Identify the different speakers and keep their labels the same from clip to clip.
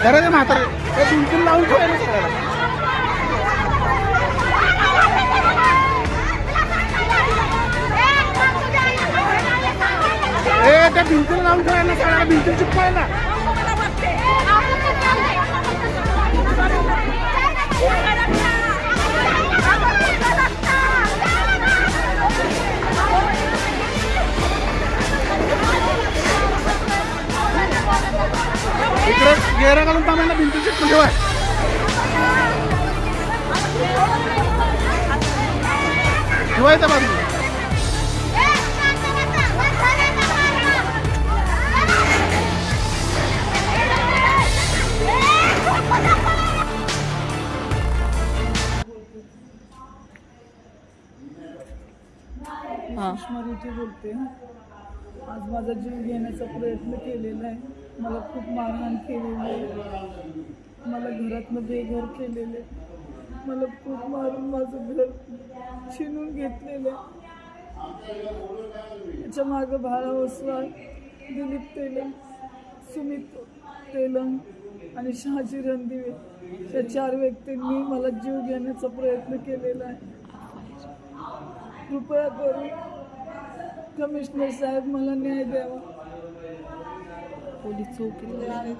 Speaker 1: Darahnya mater. Eh, bintil langsung enak. Eh, bintil langsung enak. Eh, bintil cepat enak. इकडे गेरा घालून थांबायला चिपकून ठेवाय ठेवायचं बाजूला.
Speaker 2: सुषमारीची बोलते. आज माझा जीव घेण्याचा प्रयत्न केलेला आहे. मला खूप मारहाण केलेली आहे. मला घरातनं बेघर आहे. मला खूप मारून माझं घर छिनून घेतलेलं आहे. त्याच्या मागं भाळा ओसवाल दिलीप तेलंग सुमित तेलंग आणि शहाजी रणदिवे. या चार व्यक्तींनी मला जीव घेण्याचा प्रयत्न केलेला आहे. कृपया करून कमिशनर साहेब मला न्याय द्यावा.
Speaker 3: पोलीस चौकी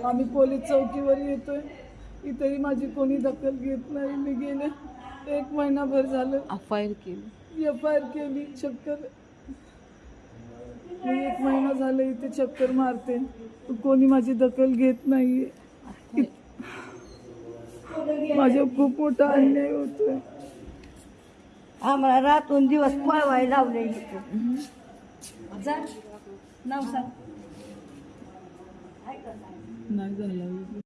Speaker 2: आम्ही पोलीस चौकीवर येतोय. इथेही माझी कोणी दखल घेत नाही. मी गेले. एक महिनाभर झालं.
Speaker 3: एफ आय आर केली.
Speaker 2: एफ आय आर केली. चक्कर. मी एक महिना झालं इथे चक्कर मारते. कोणी माझी दखल घेत नाहीये. माझ्या खूप मोठा अन्याय होतोय.
Speaker 4: आम्हाला रातून दिवस पळवायला लावले इथं.
Speaker 2: जा नाव सांग नाही झालं.